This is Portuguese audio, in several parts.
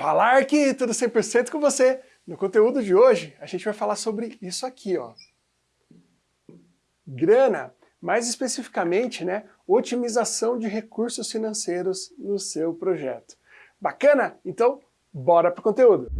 Falar aqui, tudo 100% com você. No conteúdo de hoje, a gente vai falar sobre isso aqui, ó. Grana, mais especificamente, né, otimização de recursos financeiros no seu projeto. Bacana? Então, bora pro conteúdo.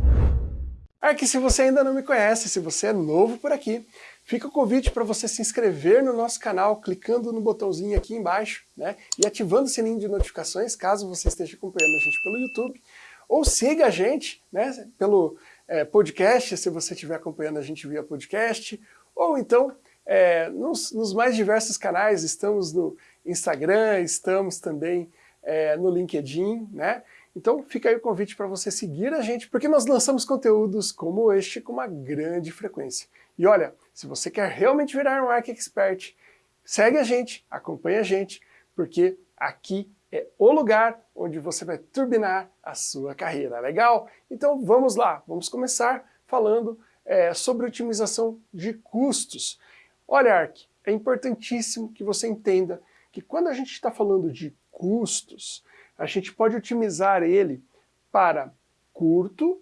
Aqui, se você ainda não me conhece, se você é novo por aqui, fica o convite para você se inscrever no nosso canal, clicando no botãozinho aqui embaixo, né, e ativando o sininho de notificações, caso você esteja acompanhando a gente pelo YouTube, ou siga a gente né, pelo é, podcast, se você estiver acompanhando a gente via podcast, ou então é, nos, nos, mais diversos canais, estamos no Instagram, estamos também é, no LinkedIn, né? Então fica aí o convite para você seguir a gente, porque nós lançamos conteúdos como este com uma grande frequência. E olha, se você quer realmente virar um Arc Expert, segue a gente, acompanhe a gente, porque aqui é o lugar onde você vai turbinar a sua carreira, legal? Então vamos lá, vamos começar falando é, sobre otimização de custos. Olha, Ark, é importantíssimo que você entenda que quando a gente está falando de custos, a gente pode otimizar ele para curto,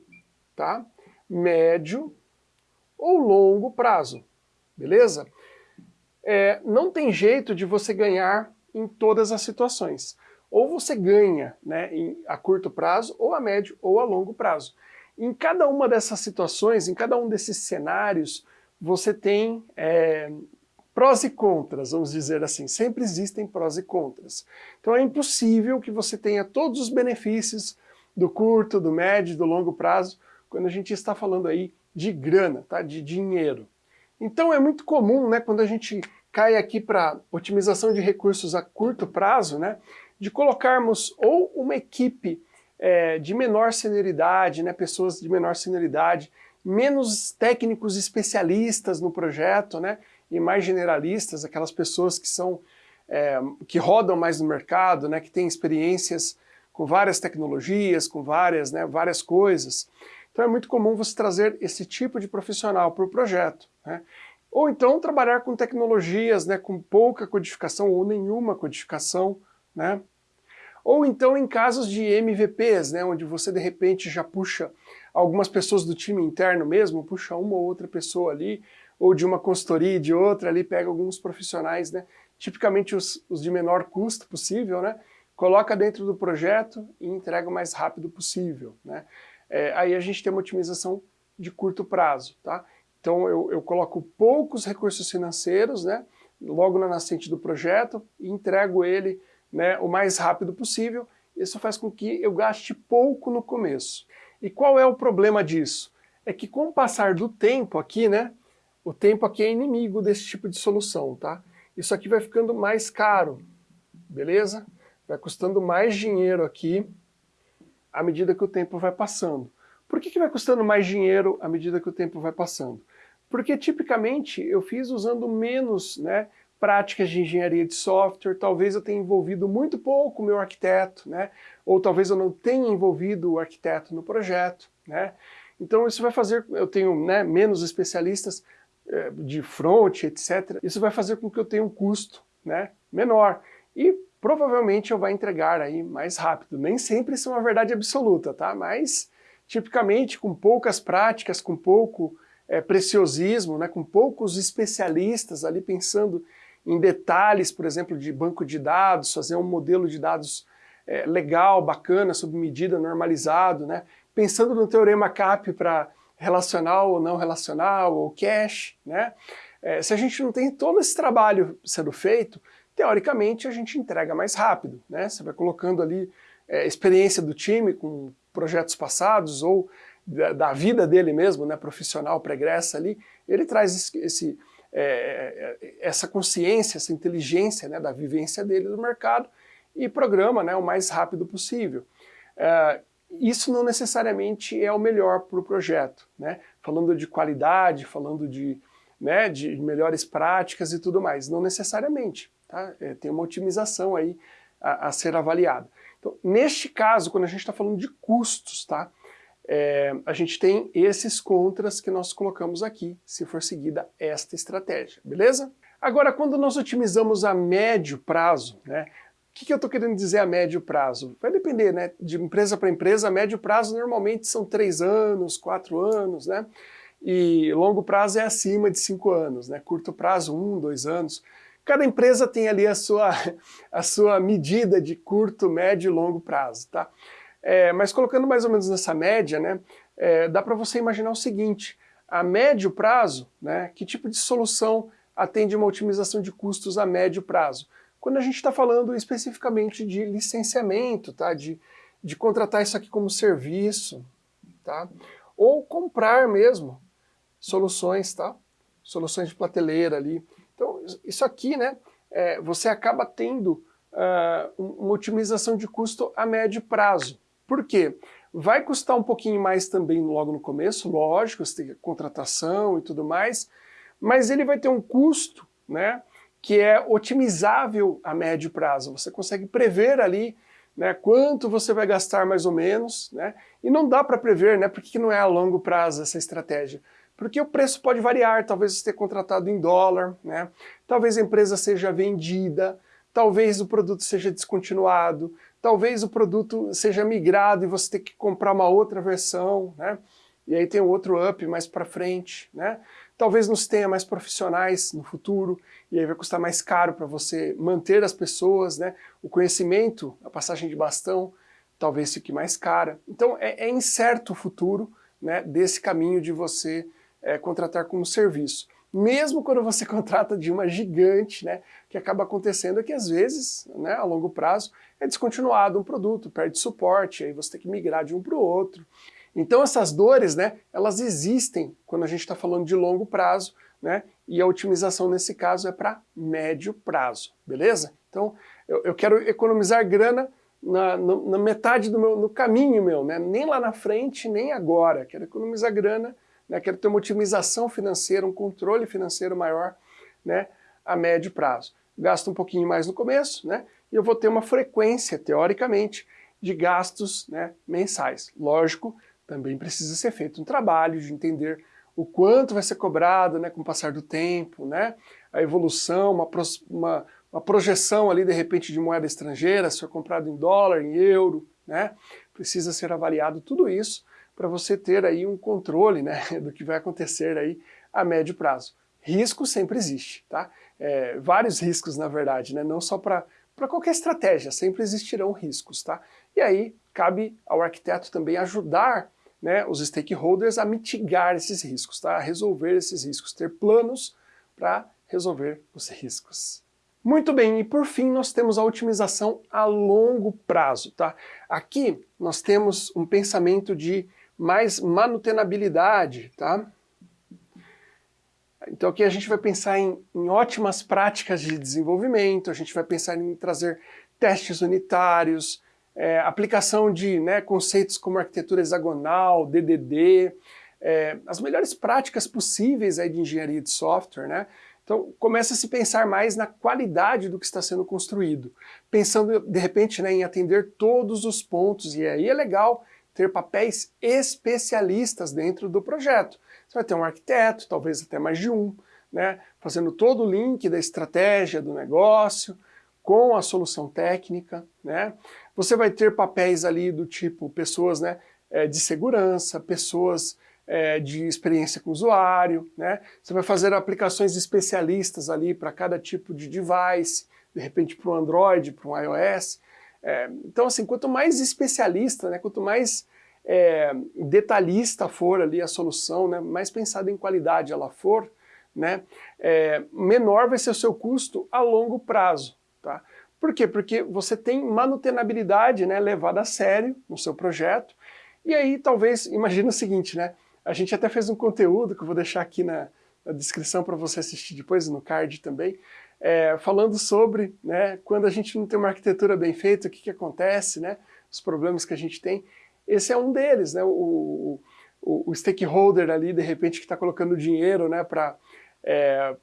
tá? médio ou longo prazo, beleza? É, não tem jeito de você ganhar em todas as situações ou você ganha né, em, a curto prazo, ou a médio, ou a longo prazo. Em cada uma dessas situações, em cada um desses cenários, você tem é, prós e contras, vamos dizer assim. Sempre existem prós e contras. Então é impossível que você tenha todos os benefícios do curto, do médio, do longo prazo, quando a gente está falando aí de grana, tá? de dinheiro. Então é muito comum, né, quando a gente cai aqui para otimização de recursos a curto prazo, né, de colocarmos ou uma equipe é, de menor senioridade, né, pessoas de menor senioridade, menos técnicos especialistas no projeto, né, e mais generalistas, aquelas pessoas que são é, que rodam mais no mercado, né, que têm experiências com várias tecnologias, com várias, né, várias coisas. Então é muito comum você trazer esse tipo de profissional para o projeto. Né? Ou então trabalhar com tecnologias né, com pouca codificação ou nenhuma codificação, né? Ou então em casos de MVPs, né, onde você de repente já puxa algumas pessoas do time interno mesmo, puxa uma ou outra pessoa ali, ou de uma consultoria e de outra ali, pega alguns profissionais, né, tipicamente os, os de menor custo possível, né, coloca dentro do projeto e entrega o mais rápido possível. Né. É, aí a gente tem uma otimização de curto prazo. Tá? Então eu, eu coloco poucos recursos financeiros, né, logo na nascente do projeto, e entrego ele né, o mais rápido possível, isso faz com que eu gaste pouco no começo. E qual é o problema disso? É que com o passar do tempo aqui, né, o tempo aqui é inimigo desse tipo de solução, tá? Isso aqui vai ficando mais caro, beleza? Vai custando mais dinheiro aqui à medida que o tempo vai passando. Por que, que vai custando mais dinheiro à medida que o tempo vai passando? Porque tipicamente eu fiz usando menos né, práticas de engenharia de software, talvez eu tenha envolvido muito pouco o meu arquiteto, né? ou talvez eu não tenha envolvido o arquiteto no projeto. Né? Então isso vai fazer, eu tenho né, menos especialistas eh, de front, etc. Isso vai fazer com que eu tenha um custo né, menor e provavelmente eu vou entregar aí mais rápido. Nem sempre isso é uma verdade absoluta, tá? mas tipicamente com poucas práticas, com pouco é, preciosismo, né, com poucos especialistas ali pensando em detalhes, por exemplo, de banco de dados, fazer um modelo de dados é, legal, bacana, sob medida, normalizado, né? pensando no teorema CAP para relacional ou não relacional, ou cache, né? É, se a gente não tem todo esse trabalho sendo feito, teoricamente a gente entrega mais rápido, né? Você vai colocando ali é, experiência do time com projetos passados ou da, da vida dele mesmo, né, profissional pregressa ali, ele traz esse, esse é, é, essa consciência, essa inteligência né, da vivência dele no mercado e programa né, o mais rápido possível. É, isso não necessariamente é o melhor para o projeto, né? falando de qualidade, falando de, né, de melhores práticas e tudo mais, não necessariamente, tá? É, tem uma otimização aí a, a ser avaliada. Então, neste caso, quando a gente está falando de custos, tá? É, a gente tem esses contras que nós colocamos aqui, se for seguida esta estratégia, beleza? Agora, quando nós otimizamos a médio prazo, né, que, que eu estou querendo dizer a médio prazo? Vai depender, né? De empresa para empresa, médio prazo normalmente são três anos, quatro anos, né? E longo prazo é acima de cinco anos, né? Curto prazo, um, dois anos. Cada empresa tem ali a sua, a sua medida de curto, médio e longo prazo, tá? É, mas colocando mais ou menos nessa média, né? É, dá para você imaginar o seguinte, a médio prazo, né? Que tipo de solução atende uma otimização de custos a médio prazo? quando a gente está falando especificamente de licenciamento, tá? de, de contratar isso aqui como serviço, tá? ou comprar mesmo soluções, tá? soluções de prateleira ali. Então, isso aqui, né, é, você acaba tendo uh, uma otimização de custo a médio prazo. Por quê? Vai custar um pouquinho mais também logo no começo, lógico, você tem contratação e tudo mais, mas ele vai ter um custo, né, que é otimizável a médio prazo. Você consegue prever ali né, quanto você vai gastar mais ou menos, né, e não dá para prever, né, por que não é a longo prazo essa estratégia? Porque o preço pode variar, talvez você tenha contratado em dólar, né, talvez a empresa seja vendida, talvez o produto seja descontinuado, talvez o produto seja migrado e você tem que comprar uma outra versão, né, e aí tem outro up mais para frente, né? Talvez nos tenha mais profissionais no futuro, e aí vai custar mais caro para você manter as pessoas, né? O conhecimento, a passagem de bastão, talvez fique mais cara. Então é, é incerto o futuro né, desse caminho de você é, contratar como serviço. Mesmo quando você contrata de uma gigante, né, que acaba acontecendo é que às vezes, né, a longo prazo, é descontinuado um produto, perde suporte, aí você tem que migrar de um para o outro. Então essas dores, né, elas existem quando a gente está falando de longo prazo, né, e a otimização nesse caso é para médio prazo, beleza? Então eu, eu quero economizar grana na, na, metade do meu, no caminho meu, né, nem lá na frente, nem agora, quero economizar grana, né, quero ter uma otimização financeira, um controle financeiro maior, né, a médio prazo. Gasto um pouquinho mais no começo, né, e eu vou ter uma frequência, teoricamente, de gastos né, mensais. Lógico, também precisa ser feito um trabalho de entender o quanto vai ser cobrado né, com o passar do tempo, né, a evolução, uma, uma, uma projeção ali de repente de moeda estrangeira, se for comprado em dólar, em euro, né, precisa ser avaliado tudo isso para você ter aí um controle né, do que vai acontecer aí a médio prazo. Risco sempre existe, tá? É, vários riscos na verdade, né, não só para qualquer estratégia, sempre existirão riscos, tá? E aí cabe ao arquiteto também ajudar né, os stakeholders a mitigar esses riscos, tá? a resolver esses riscos, ter planos para resolver os riscos. Muito bem, e por fim nós temos a otimização a longo prazo. Tá? Aqui nós temos um pensamento de mais manutenabilidade. Tá? Então aqui a gente vai pensar em, em ótimas práticas de desenvolvimento, a gente vai pensar em trazer testes unitários, é, aplicação de né, conceitos como arquitetura hexagonal, DDD, é, as melhores práticas possíveis aí de engenharia de software, né? Então começa a se pensar mais na qualidade do que está sendo construído, pensando de repente né, em atender todos os pontos, e aí é legal ter papéis especialistas dentro do projeto. Você vai ter um arquiteto, talvez até mais de um, né, fazendo todo o link da estratégia do negócio, com a solução técnica, né? Você vai ter papéis ali do tipo pessoas né, é, de segurança, pessoas é, de experiência com o usuário, né? Você vai fazer aplicações especialistas ali para cada tipo de device, de repente para um Android, para um iOS. É, então assim, quanto mais especialista, né, quanto mais é, detalhista for ali a solução, né, mais pensada em qualidade ela for, né, é, menor vai ser o seu custo a longo prazo. Tá? Por quê? Porque você tem manutenabilidade né, levada a sério no seu projeto, e aí talvez, imagina o seguinte, né, a gente até fez um conteúdo que eu vou deixar aqui na, na descrição para você assistir depois, no card também, é, falando sobre né, quando a gente não tem uma arquitetura bem feita, o que, que acontece, né, os problemas que a gente tem. Esse é um deles, né, o, o, o stakeholder ali, de repente, que está colocando dinheiro né, para é,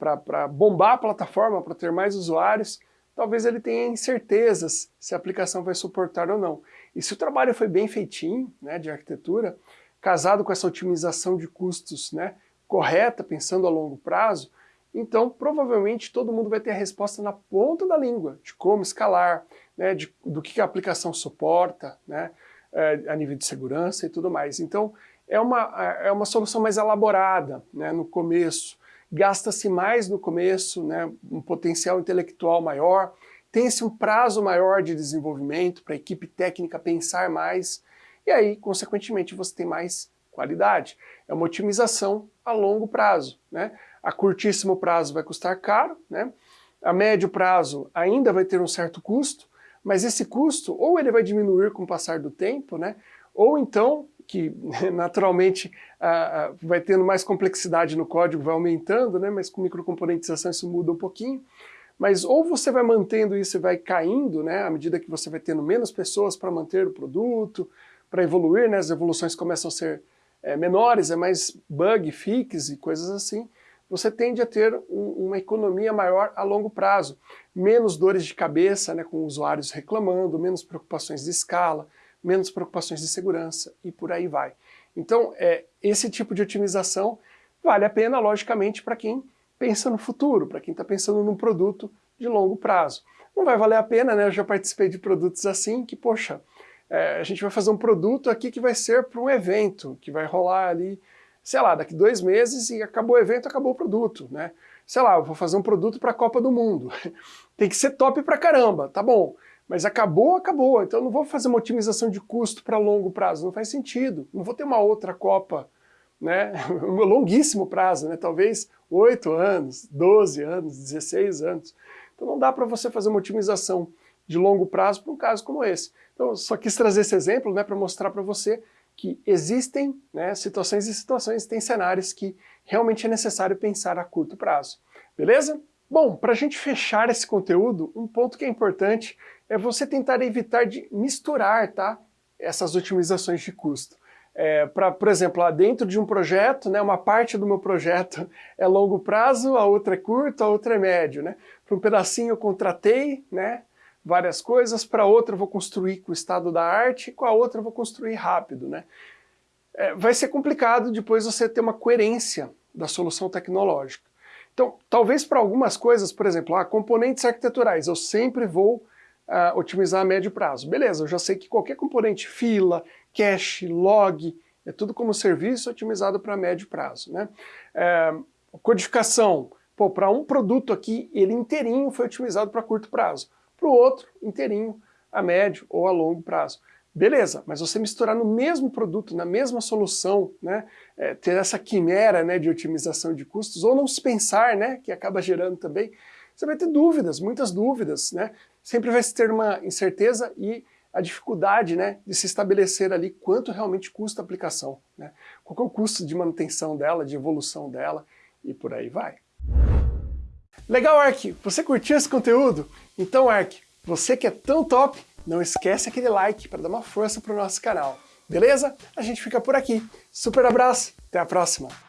bombar a plataforma, para ter mais usuários, talvez ele tenha incertezas se a aplicação vai suportar ou não. E se o trabalho foi bem feitinho, né, de arquitetura, casado com essa otimização de custos né, correta, pensando a longo prazo, então provavelmente todo mundo vai ter a resposta na ponta da língua, de como escalar, né, de, do que a aplicação suporta, né, a nível de segurança e tudo mais. Então é uma, é uma solução mais elaborada né, no começo, gasta-se mais no começo, né, um potencial intelectual maior, tem-se um prazo maior de desenvolvimento para a equipe técnica pensar mais, e aí, consequentemente, você tem mais qualidade. É uma otimização a longo prazo. Né? A curtíssimo prazo vai custar caro, né? a médio prazo ainda vai ter um certo custo, mas esse custo ou ele vai diminuir com o passar do tempo, né? ou então, que naturalmente vai tendo mais complexidade no código, vai aumentando, né? mas com microcomponentização isso muda um pouquinho, mas ou você vai mantendo isso e vai caindo, né, à medida que você vai tendo menos pessoas para manter o produto, para evoluir, né, as evoluções começam a ser é, menores, é mais bug, fix e coisas assim, você tende a ter um, uma economia maior a longo prazo. Menos dores de cabeça, né, com usuários reclamando, menos preocupações de escala, menos preocupações de segurança e por aí vai. Então, é, esse tipo de otimização vale a pena, logicamente, para quem pensa no futuro, para quem está pensando num produto de longo prazo. Não vai valer a pena, né? Eu já participei de produtos assim que, poxa, é, a gente vai fazer um produto aqui que vai ser para um evento, que vai rolar ali, sei lá, daqui dois meses e acabou o evento, acabou o produto, né? Sei lá, vou fazer um produto para a Copa do Mundo. Tem que ser top pra caramba, tá bom. Mas acabou, acabou. Então não vou fazer uma otimização de custo para longo prazo, não faz sentido. Não vou ter uma outra Copa, né? Um longuíssimo prazo, né? Talvez 8 anos, 12 anos, 16 anos. Então não dá para você fazer uma otimização de longo prazo para um caso como esse. Então, só quis trazer esse exemplo né, para mostrar para você que existem né, situações e situações, tem cenários que realmente é necessário pensar a curto prazo. Beleza? Bom, para a gente fechar esse conteúdo, um ponto que é importante é você tentar evitar de misturar tá, essas otimizações de custo. É, pra, por exemplo, lá dentro de um projeto, né, uma parte do meu projeto é longo prazo, a outra é curto, a outra é médio. Né? Para um pedacinho eu contratei, né, várias coisas, para outra vou construir com o estado da arte, e com a outra vou construir rápido. Né? É, vai ser complicado depois você ter uma coerência da solução tecnológica. Então, talvez para algumas coisas, por exemplo, ah, componentes arquiteturais, eu sempre vou uh, otimizar a médio prazo. Beleza, eu já sei que qualquer componente, fila, cache, log, é tudo como serviço otimizado para médio prazo. Né? É, codificação, para um produto aqui, ele inteirinho foi otimizado para curto prazo para o outro inteirinho a médio ou a longo prazo. Beleza, mas você misturar no mesmo produto, na mesma solução, né, é, ter essa quimera né, de otimização de custos, ou não se pensar, né, que acaba gerando também, você vai ter dúvidas, muitas dúvidas, né? Sempre vai ter uma incerteza e a dificuldade né, de se estabelecer ali quanto realmente custa a aplicação, né? qual é o custo de manutenção dela, de evolução dela, e por aí vai. Legal, Ark? Você curtiu esse conteúdo? Então, Ark, você que é tão top, não esquece aquele like para dar uma força para o nosso canal. Beleza? A gente fica por aqui. Super abraço, até a próxima!